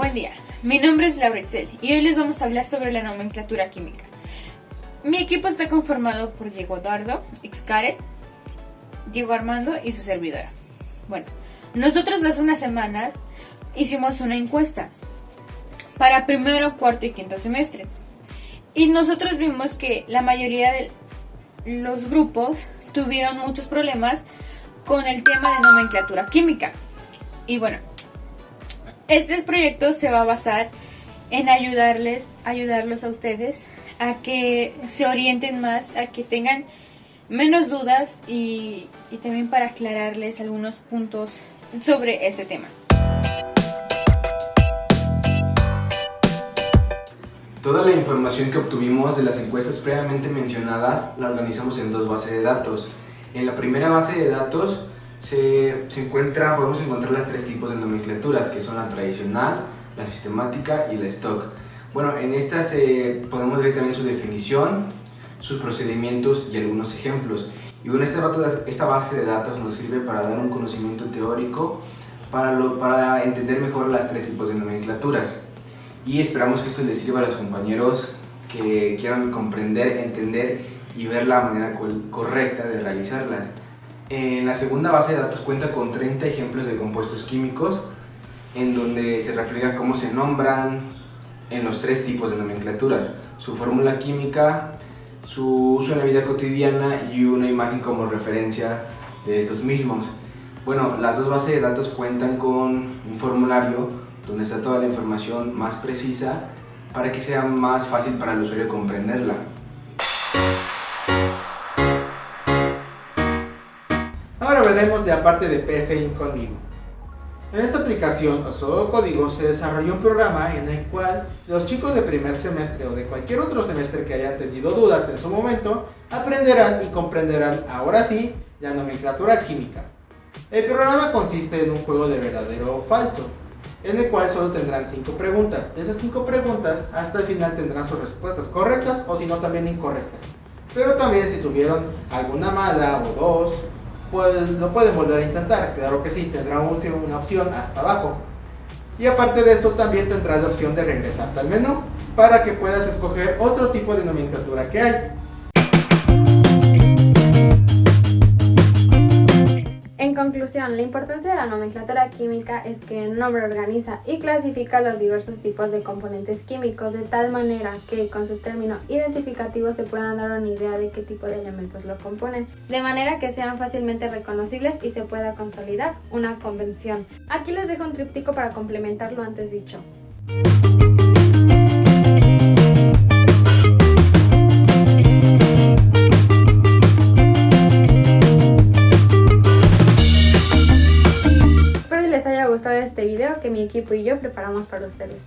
Buen día, mi nombre es Laura y hoy les vamos a hablar sobre la nomenclatura química. Mi equipo está conformado por Diego Eduardo, Xcaret, Diego Armando y su servidora. Bueno, nosotros hace unas semanas hicimos una encuesta para primero, cuarto y quinto semestre. Y nosotros vimos que la mayoría de los grupos tuvieron muchos problemas con el tema de nomenclatura química. Y bueno, este proyecto se va a basar en ayudarles, ayudarlos a ustedes a que se orienten más, a que tengan menos dudas y, y también para aclararles algunos puntos sobre este tema. Toda la información que obtuvimos de las encuestas previamente mencionadas la organizamos en dos bases de datos. En la primera base de datos se, se encuentra, podemos encontrar las tres tipos de nomenclaturas, que son la tradicional, la sistemática y la stock. Bueno, en estas eh, podemos ver también su definición, sus procedimientos y algunos ejemplos. Y bueno, esta, base de datos nos sirve para dar un conocimiento teórico para, lo, para entender mejor las tres tipos de nomenclaturas. Y esperamos que esto les sirva a los compañeros que quieran comprender, entender y ver la manera correcta de realizarlas. En la segunda base de datos cuenta con 30 ejemplos de compuestos químicos en donde se refleja cómo se nombran en los tres tipos de nomenclaturas, su fórmula química, su uso en la vida cotidiana y una imagen como referencia de estos mismos. Bueno, las dos bases de datos cuentan con un formulario donde está toda la información más precisa para que sea más fácil para el usuario comprenderla. Ahora veremos la parte de PSI conmigo. En esta aplicación o solo código se desarrolló un programa en el cual los chicos de primer semestre o de cualquier otro semestre que hayan tenido dudas en su momento aprenderán y comprenderán ahora sí la nomenclatura química. El programa consiste en un juego de verdadero o falso, en el cual solo tendrán 5 preguntas. De esas 5 preguntas hasta el final tendrán sus respuestas correctas o si no también incorrectas. Pero también si tuvieron alguna mala o dos, pues lo pueden volver a intentar, claro que sí, tendrá una opción hasta abajo. Y aparte de eso también tendrás la opción de regresarte al menú para que puedas escoger otro tipo de nomenclatura que hay. Conclusión, la importancia de la nomenclatura química es que el nombre organiza y clasifica los diversos tipos de componentes químicos de tal manera que con su término identificativo se puedan dar una idea de qué tipo de elementos lo componen, de manera que sean fácilmente reconocibles y se pueda consolidar una convención. Aquí les dejo un tríptico para complementar lo antes dicho. Este video que mi equipo y yo preparamos para ustedes.